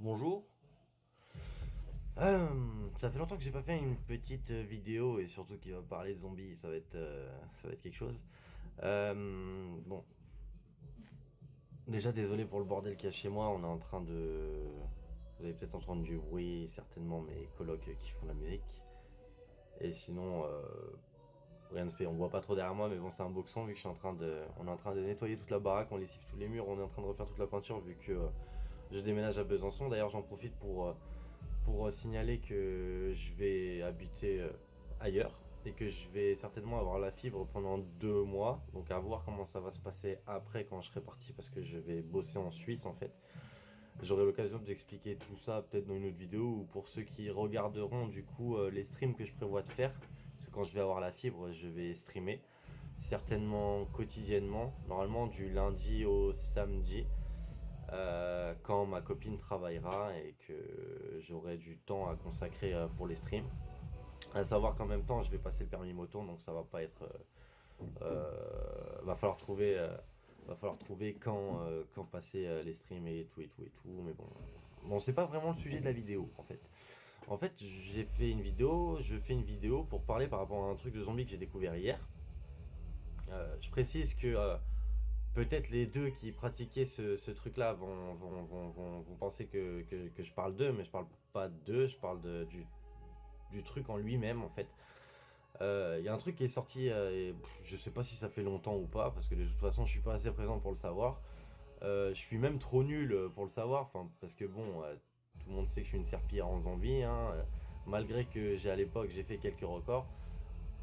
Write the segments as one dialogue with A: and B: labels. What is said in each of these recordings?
A: Bonjour. Euh, ça fait longtemps que j'ai pas fait une petite vidéo et surtout qui va parler de zombies, ça va être, euh, ça va être quelque chose. Euh, bon. Déjà désolé pour le bordel qu'il y a chez moi, on est en train de... Vous avez peut-être entendu du bruit, certainement mes colocs qui font la musique. Et sinon, rien de spécial, on voit pas trop derrière moi, mais bon c'est un boxon vu que je suis en train de... On est en train de nettoyer toute la baraque, on lessive tous les murs, on est en train de refaire toute la peinture vu que je déménage à Besançon. D'ailleurs, j'en profite pour, euh, pour euh, signaler que je vais habiter euh, ailleurs et que je vais certainement avoir la fibre pendant deux mois. Donc à voir comment ça va se passer après quand je serai parti parce que je vais bosser en Suisse en fait. J'aurai l'occasion d'expliquer tout ça peut-être dans une autre vidéo ou pour ceux qui regarderont du coup les streams que je prévois de faire. Parce que quand je vais avoir la fibre, je vais streamer certainement quotidiennement, normalement du lundi au samedi. Euh, quand ma copine travaillera et que j'aurai du temps à consacrer euh, pour les streams. À savoir qu'en même temps, je vais passer le permis moto, donc ça va pas être... Euh, va falloir trouver... va falloir trouver quand, quand passer les streams et tout et tout et tout, mais bon... Bon, c'est pas vraiment le sujet de la vidéo, en fait. En fait, j'ai fait une vidéo, je fais une vidéo pour parler par rapport à un truc de zombie que j'ai découvert hier. je précise que peut-être les deux qui pratiquaient ce, truc-là vont, vont, penser que, je parle d'eux, mais je parle pas d'eux, je parle du, truc en lui-même, en fait. Il euh, y a un truc qui est sorti, euh, et je sais pas si ça fait longtemps ou pas, parce que de toute façon, je suis pas assez présent pour le savoir. Euh, je suis même trop nul pour le savoir, parce que bon, tout le monde sait que je suis une serpillière en zombie, hein, malgré que j'ai à l'époque, j'ai fait quelques records.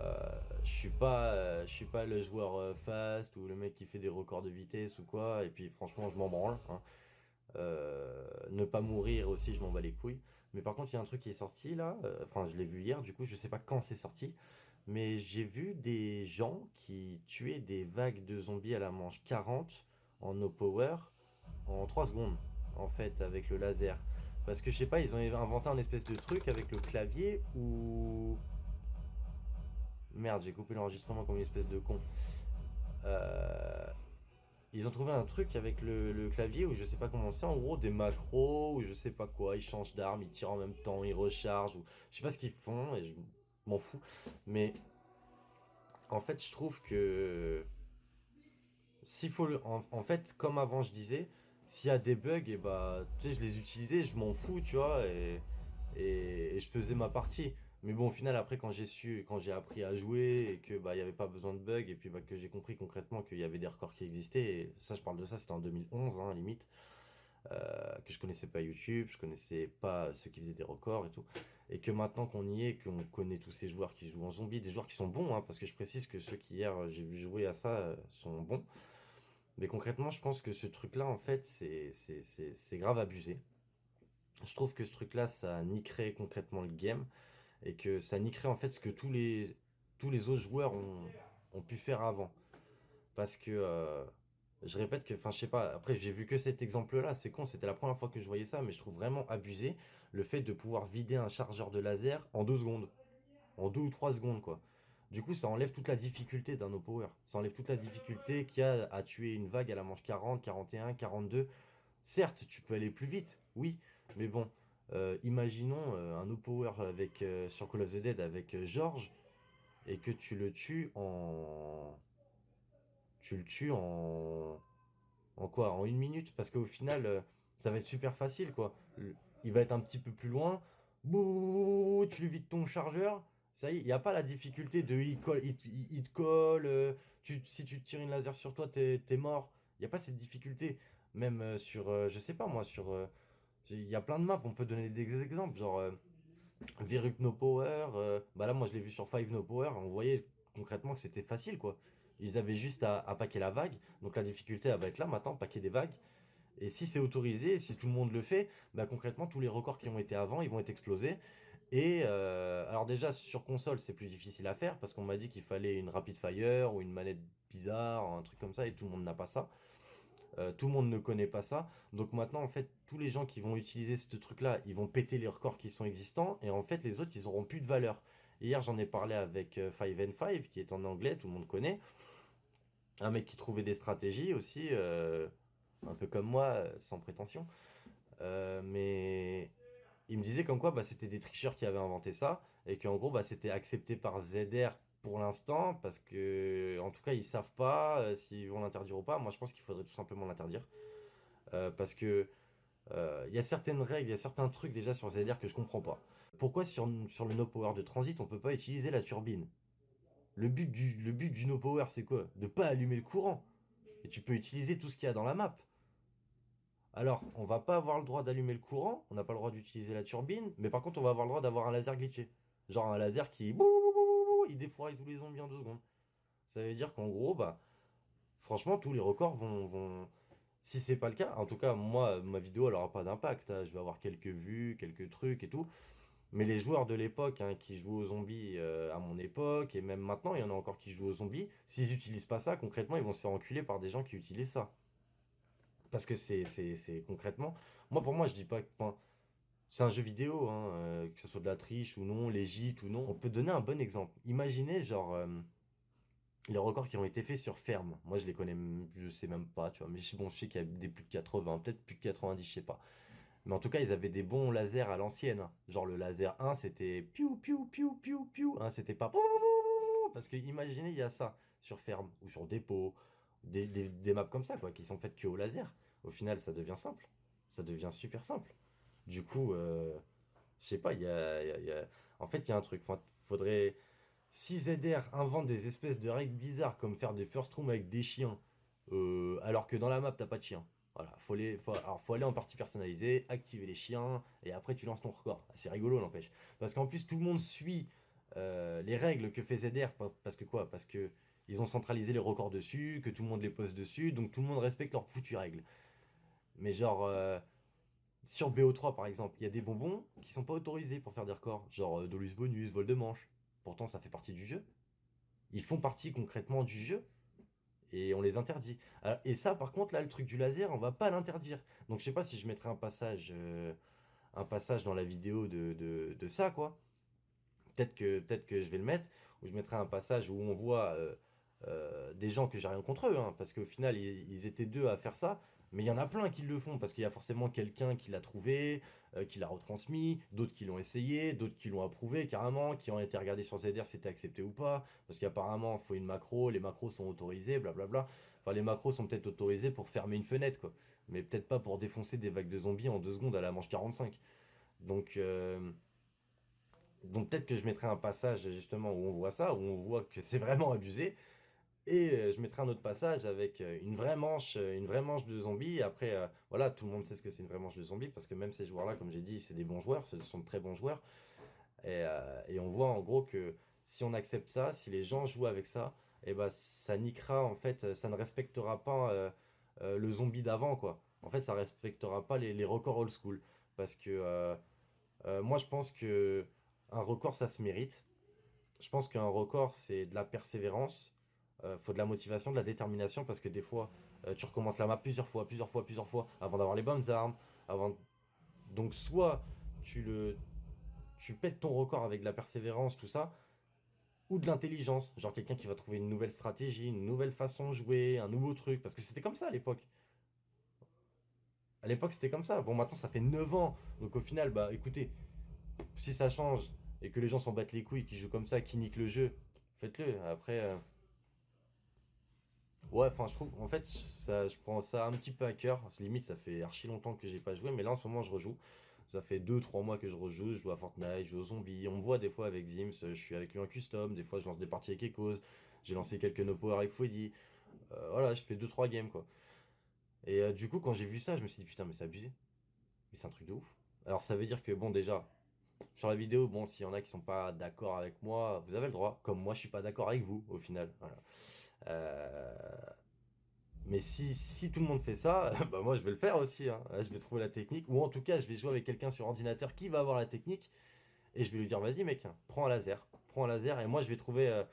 A: Euh, je suis pas euh, suis pas le joueur euh, fast ou le mec qui fait des records de vitesse ou quoi et puis franchement je m'en branle hein. ne pas mourir aussi je m'en bats les couilles mais par contre il y a un truc qui est sorti là enfin je l'ai vu hier du coup je sais pas quand c'est sorti mais j'ai vu des gens qui tuaient des vagues de zombies à la manche 40 en no power en 3 secondes en fait avec le laser parce que je sais pas ils ont inventé un espèce de truc avec le clavier où Merde, j'ai coupé l'enregistrement comme une espèce de con. Euh, ils ont trouvé un truc avec le, clavier où je sais pas comment c'est, en gros des macros ou je sais pas quoi, ils changent d'arme, ils tirent en même temps, ils rechargent ou je sais pas ce qu'ils font et je m'en fous. Mais en fait, je trouve que s'il faut en, fait, comme avant je disais, s'il y a des bugs, et bah tu sais, je les utilisais, je m'en fous, tu vois, et je faisais ma partie. Mais bon, au final, après, quand j'ai su, quand j'ai appris à jouer et que bah il y avait pas besoin de bugs et puis bah, que j'ai compris concrètement qu'il y avait des records qui existaient, et ça, je parle de ça, c'était en 2011, hein, limite, euh, que je connaissais pas YouTube, je connaissais pas ceux qui faisaient des records et tout, et que maintenant qu'on y est, qu'on connaît tous ces joueurs qui jouent en zombie, des joueurs qui sont bons, hein, parce que je précise que ceux qui hier j'ai vu jouer à ça euh, sont bons. Mais concrètement, je pense que ce truc-là, en fait, c'est grave abusé. Je trouve que ce truc-là, ça niquerait concrètement le game et que ça niquerait en fait ce que tous les, tous les autres joueurs ont, ont pu faire avant. Parce que, euh, je répète que, enfin je sais pas, après j'ai vu que cet exemple-là, c'est con, c'était la première fois que je voyais ça, mais je trouve vraiment abusé le fait de pouvoir vider un chargeur de laser en deux secondes. En deux ou trois secondes quoi. Du coup, ça enlève toute la difficulté d'un power. Ça enlève toute la difficulté qu'il y a à tuer une vague à la manche 40, 41, 42. Certes, tu peux aller plus vite, oui, mais bon, euh, imaginons euh, un no-power avec, euh, sur Call of the Dead avec George et que tu le tues en... Tu le tues en... En quoi? En une minute? Parce qu'au final, ça va être super facile, quoi. Il va être un petit peu plus loin. Bouh, tu lui vides ton chargeur. Ça y est, il n'y a pas la difficulté de il, colle, il, te colle. si tu tires une laser sur toi, t'es es mort. Il n'y a pas cette difficulté. Même sur, je sais pas moi, sur il y a plein de maps, on peut donner des exemples, genre euh, No Power, euh, bah là moi je l'ai vu sur Five No Power, on voyait concrètement que c'était facile quoi. Ils avaient juste à, paquer la vague, donc la difficulté va être là maintenant, paquer des vagues. Et si c'est autorisé, si tout le monde le fait, bah concrètement tous les records qui ont été avant, ils vont être explosés. Et euh, alors déjà sur console c'est plus difficile à faire parce qu'on m'a dit qu'il fallait une rapid fire ou une manette bizarre, un truc comme ça et tout le monde n'a pas ça. Euh, tout le monde ne connaît pas ça. Donc maintenant, en fait, tous les gens qui vont utiliser ce truc-là, ils vont péter les records qui sont existants. Et en fait, les autres, ils auront plus de valeur. Hier, j'en ai parlé avec 5N5, euh, qui est en anglais, tout le monde connaît. Un mec qui trouvait des stratégies aussi, euh, un peu comme moi, sans prétention. mais il me disait comme quoi bah, c'était des tricheurs qui avaient inventé ça, et qu'en gros bah, c'était accepté par ZR pour l'instant, parce que en tout cas ils savent pas euh, s'ils vont l'interdire ou pas. Moi je pense qu'il faudrait tout simplement l'interdire. Euh, parce que euh, il y a certaines règles, il y a certains trucs déjà sur ZR que je comprends pas. Pourquoi sur, sur le no power de transit on peut pas utiliser la turbine? Le but, du, le but du no power c'est quoi? De pas allumer le courant. Et tu peux utiliser tout ce qu'il y a dans la map. Alors, on va pas avoir le droit d'allumer le courant, on n'a pas le droit d'utiliser la turbine, mais par contre, on va avoir le droit d'avoir un laser glitché. Genre un laser qui... Il défouraille tous les zombies en deux secondes. Ça veut dire qu'en gros, bah... Franchement, tous les records vont... vont... Si c'est pas le cas, en tout cas, moi, ma vidéo, elle aura pas d'impact. Hein. Je vais avoir quelques vues, quelques trucs et tout. Mais les joueurs de l'époque hein, qui jouent aux zombies euh, à mon époque, et même maintenant, il y en a encore qui jouent aux zombies, s'ils n'utilisent pas ça, concrètement, ils vont se faire enculer par des gens qui utilisent ça. Parce que c'est concrètement... Moi, pour moi, je dis pas... Enfin, c'est un jeu vidéo, hein, euh, que ce soit de la triche ou non, légite ou non. On peut donner un bon exemple. Imaginez, genre, euh, les records qui ont été faits sur ferme. Moi, je les connais, je sais même pas, tu vois. Mais bon, je sais qu'il y a des plus de 80, peut-être plus de 90, je sais pas. Mais en tout cas, ils avaient des bons lasers à l'ancienne. Genre le laser 1, c'était piou piou piou piou piou. Hein, c'était pas parce que imaginez, il y a ça sur ferme ou sur dépôt, des, des, maps comme ça quoi, qui sont faites que au laser. Au final, ça devient simple. Ça devient super simple. Du coup, euh, je sais pas, il y a, En fait, il y a un truc. Faudrait... Si ZR invente des espèces de règles bizarres comme faire des first room avec des chiens, euh, alors que dans la map, t'as pas de chiens. Voilà, faut, les, alors faut aller en partie personnalisée, activer les chiens, et après tu lances ton record. C'est rigolo, n'empêche. Parce qu'en plus, tout le monde suit euh, les règles que fait ZR. Parce que quoi? Parce que ils ont centralisé les records dessus, que tout le monde les pose dessus, donc tout le monde respecte leurs foutues règles. Mais genre, sur BO3 par exemple, il y a des bonbons qui sont pas autorisés pour faire des records. Genre euh, Dolus Bonus, Vol de Manche. Pourtant, ça fait partie du jeu. Ils font partie concrètement du jeu et on les interdit. et ça, par contre, là, le truc du laser, on va pas l'interdire. Donc, je sais pas si je mettrai un passage, euh, un passage dans la vidéo de, de, ça, quoi. Peut-être que, peut que je vais le mettre, ou je mettrai un passage où on voit euh, euh, des gens que j'ai rien contre eux, hein, parce qu'au final, ils, étaient deux à faire ça, mais il y en a plein qui le font, parce qu'il y a forcément quelqu'un qui l'a trouvé, euh, qui l'a retransmis, d'autres qui l'ont essayé, d'autres qui l'ont approuvé carrément, qui ont été regardés sur ZR si c'était accepté ou pas, parce qu'apparemment, il faut une macro, les macros sont autorisés, blablabla. Enfin, les macros sont peut-être autorisés pour fermer une fenêtre, quoi. Mais peut-être pas pour défoncer des vagues de zombies en deux secondes à la manche 45. Donc... Euh, donc peut-être que je mettrai un passage justement où on voit ça, où on voit que c'est vraiment abusé, et euh, je mettrai un autre passage avec euh, une vraie manche, euh, une vraie manche de zombies. Après, voilà, tout le monde sait ce que c'est une vraie manche de zombies parce que même ces joueurs-là, comme j'ai dit, c'est des bons joueurs, ce sont de très bons joueurs. Et, on voit en gros que si on accepte ça, si les gens jouent avec ça, et eh ben ça niquera en fait, ça ne respectera pas le zombie d'avant quoi. En fait, ça respectera pas les, les records old school parce que moi je pense que un record ça se mérite. Je pense qu'un record c'est de la persévérance euh, faut de la motivation, de la détermination, parce que des fois, euh, tu recommences la map plusieurs fois, plusieurs fois, plusieurs fois, avant d'avoir les bonnes armes. Avant... Donc soit tu pètes ton record avec de la persévérance, tout ça, ou de l'intelligence, genre quelqu'un qui va trouver une nouvelle stratégie, une nouvelle façon de jouer, un nouveau truc, parce que c'était comme ça à l'époque. À l'époque, c'était comme ça. Bon, maintenant, ça fait 9 ans. Donc, au final, bah, écoutez, si ça change et que les gens s'en battent les couilles, qui jouent comme ça, qui niquent le jeu, faites-le. Après, euh, Ouais, enfin, je trouve, en fait, ça, je prends ça un petit peu à cœur. Limite, ça fait archi longtemps que j'ai pas joué, mais là, en ce moment, je rejoue. Ça fait 2-3 mois que je rejoue. Je joue à Fortnite, je joue aux zombies. On me voit des fois avec Zims, je suis avec lui en custom. Des fois, je lance des parties avec Echoes. J'ai lancé quelques no power avec Fouedi. Euh, voilà, je fais 2-3 games, quoi. Et euh, du coup, quand j'ai vu ça, je me suis dit, putain, mais c'est abusé. Mais c'est un truc de ouf. Alors, ça veut dire que, bon, déjà, sur la vidéo, bon, s'il y en a qui sont pas d'accord avec moi, vous avez le droit. Comme moi, je suis pas d'accord avec vous, au final. Voilà. Euh, mais si, si, tout le monde fait ça, bah moi je vais le faire aussi. Hein. Je vais trouver la technique. Ou en tout cas, je vais jouer avec quelqu'un sur ordinateur qui va avoir la technique. Et je vais lui dire, vas-y mec, prends un laser. Prends un laser. Et moi je vais trouver... Euh,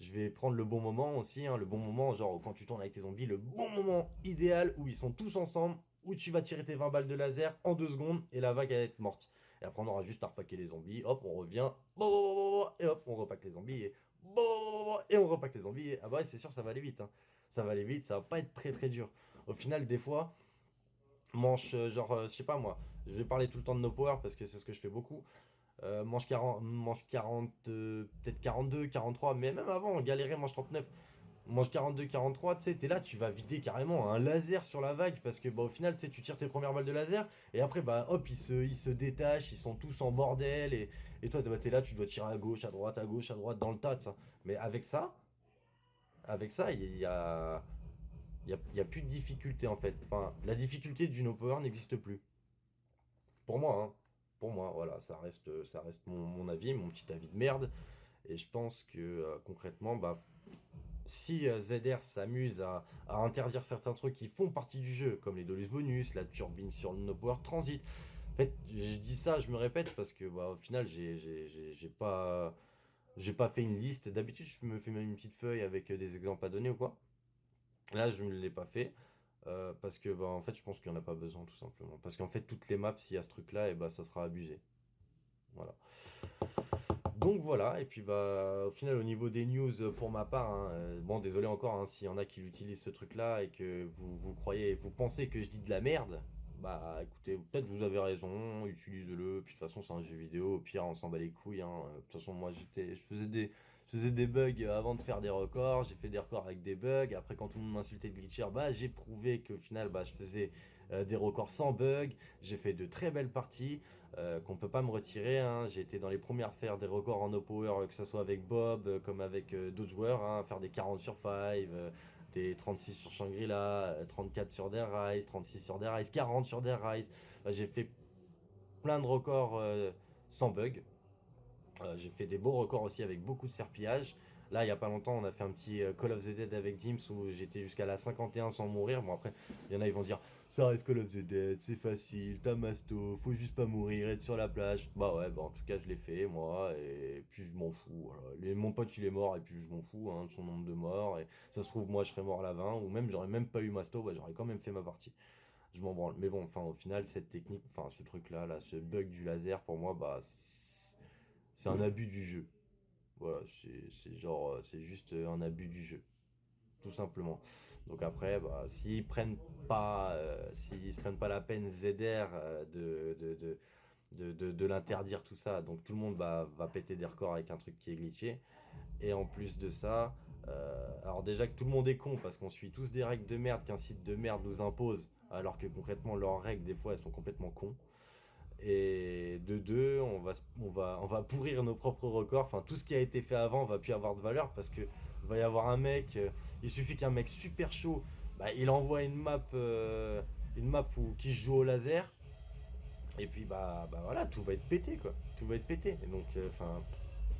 A: je vais prendre le bon moment aussi. Hein, le bon moment, genre quand tu tournes avec tes zombies, le bon moment idéal où ils sont tous ensemble. Où tu vas tirer tes 20 balles de laser en 2 secondes. Et la vague va être morte. Et après on aura juste à repacker les zombies. Hop, on revient. Et hop, on repack les zombies. Et et on repack les zombies. Ah bah c'est sûr, ça va aller vite. Hein. Ça va aller vite, ça va pas être très très dur. Au final, des fois, manche, euh, genre, euh, je sais pas moi, je vais parler tout le temps de no power parce que c'est ce que je fais beaucoup. Euh, manche 40, manche 40 euh, peut-être 42, 43, mais même avant, on galérait manche 39. Manche 42, 43, tu sais, t'es là, tu vas vider carrément un laser sur la vague parce que bah, au final, tu sais, tu tires tes premières balles de laser et après, bah hop, ils se, ils se détachent, ils sont tous en bordel et, et toi, bah, t'es là, tu dois tirer à gauche, à droite, à gauche, à droite, dans le tas, ça. Mais avec ça, avec ça, il y a, y a, y a plus de difficulté en fait. Enfin, la difficulté du no power n'existe plus. Pour moi, hein. Pour moi, voilà, ça reste, ça reste mon, mon avis, mon petit avis de merde. Et je pense que euh, concrètement, bah, si euh, ZR s'amuse à, interdire certains trucs qui font partie du jeu, comme les dolus bonus, la turbine sur le no power transit. En fait, je dis ça, je me répète parce que bah, au final, j'ai pas, pas fait une liste. D'habitude, je me fais même une petite feuille avec euh, des exemples à donner ou quoi. Là, je ne l'ai pas fait. euh, parce que bah, en fait, je pense qu'il n'y en a pas besoin tout simplement. Parce qu'en fait, toutes les maps, s'il y a ce truc-là, et bah, ça sera abusé. Voilà. Donc voilà, et puis bah au final au niveau des news euh, pour ma part, hein, euh, bon désolé encore hein, s'il y en a qui utilisent ce truc-là et que vous, vous croyez, vous pensez que je dis de la merde, bah écoutez, peut-être vous avez raison, utilisez-le, puis de toute façon c'est un jeu vidéo, au pire on s'en bat les couilles, hein. Euh, De toute façon moi j'étais, je faisais des, je faisais des bugs avant de faire des records, j'ai fait des records avec des bugs, après quand tout le monde m'insultait de glitcher, bah j'ai prouvé qu'au final bah je faisais euh, des records sans bug, j'ai fait de très belles parties euh, qu'on peut pas me retirer. hein. J'ai été dans les premières à faire des records en no power, euh, que ce soit avec Bob, euh, comme avec d'autres joueurs, hein, faire des 40 sur 5, euh, des 36 sur Shangri-La, euh, 34 sur Dare Rise, 36 sur Dare Rise, 40 sur Dare Rise. J'ai fait plein de records sans bug. J'ai fait des beaux records aussi avec beaucoup de serpillage. Là, il y a pas longtemps, on a fait un petit euh, Call of the Dead avec Dims où j'étais jusqu'à la 51 sans mourir. Bon, après, il y en a, ils vont dire ça reste Call of the Dead, c'est facile, t'as masto, faut juste pas mourir, être sur la plage. Bah ouais, bah en tout cas, je l'ai fait, moi, et puis je m'en fous. Voilà. Les- mon pote, il est mort, et puis je m'en fous hein, de son nombre de morts. Et ça se trouve, moi, je serais mort à la 20, ou même, j'aurais même pas eu masto, bah j'aurais quand même fait ma partie. Je m'en branle. Mais bon, enfin, au final, cette technique, enfin, ce truc-là, là, ce bug du laser, pour moi, bah, c'est un abus du jeu. Voilà, c'est genre, euh, c'est juste euh, un abus du jeu, tout simplement. Donc après, bah, s'ils prennent pas, euh, s'ils prennent pas la peine ZR de, de, de, de, de- l'interdire tout ça, donc tout le monde va, va péter des records avec un truc qui est glitché. Et en plus de ça, alors déjà que tout le monde est con parce qu'on suit tous des règles de merde qu'un site de merde nous impose, alors que concrètement leurs règles des fois elles sont complètement cons. Et de deux, on va, on va, on va pourrir nos propres records. Enfin, tout ce qui a été fait avant va plus avoir de valeur parce que va y avoir un mec. euh, il suffit qu'un mec super chaud, bah, il envoie une map, euh, une map où, qui joue au laser. Et puis bah, bah voilà, tout va être pété quoi. Tout va être pété. Donc, euh, enfin,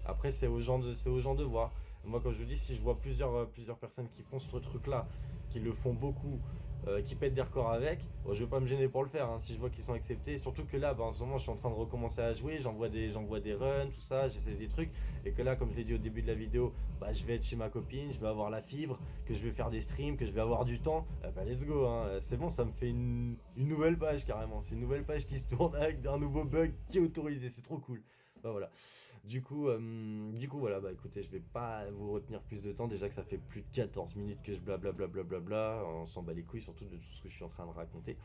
A: après c'est aux gens de, c'est aux gens de voir. Moi, comme je vous dis, si je vois plusieurs, plusieurs personnes qui font ce truc-là, qui le font beaucoup, euh, qui pètent des records avec, bon, je vais pas me gêner pour le faire. hein, si je vois qu'ils sont acceptés, surtout que là, bah, en ce moment, je suis en train de recommencer à jouer. J'envoie des, des runs, tout ça, j'essaie des trucs. Et que là, comme je l'ai dit au début de la vidéo, bah, je vais être chez ma copine, je vais avoir la fibre, que je vais faire des streams, que je vais avoir du temps. Eh bah, let's go. hein. C'est bon, ça me fait une, une nouvelle page carrément. C'est une nouvelle page qui se tourne avec un nouveau bug qui est autorisé. C'est trop cool. Bah voilà. Du coup, euh, du coup, voilà, bah écoutez, je vais pas vous retenir plus de temps. Déjà que ça fait plus de 14 minutes que je blablabla, blablabla, on s'en bat les couilles, surtout de tout ce que je suis en train de raconter.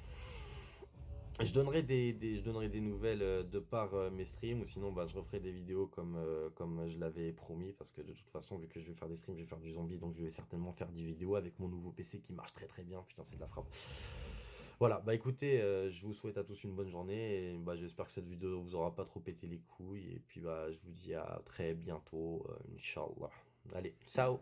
A: Je donnerai des, je donnerai des nouvelles euh, de par euh, mes streams, ou sinon bah, je referai des vidéos comme, comme je l'avais promis, parce que de toute façon, vu que je vais faire des streams, je vais faire du zombie, donc je vais certainement faire des vidéos avec mon nouveau PC qui marche très très bien. Putain, c'est de la frappe. Voilà, bah écoutez, euh, je vous souhaite à tous une bonne journée, et bah, j'espère que cette vidéo vous aura pas trop pété les couilles, et puis bah je vous dis à très bientôt, euh, Inch'Allah. Allez, ciao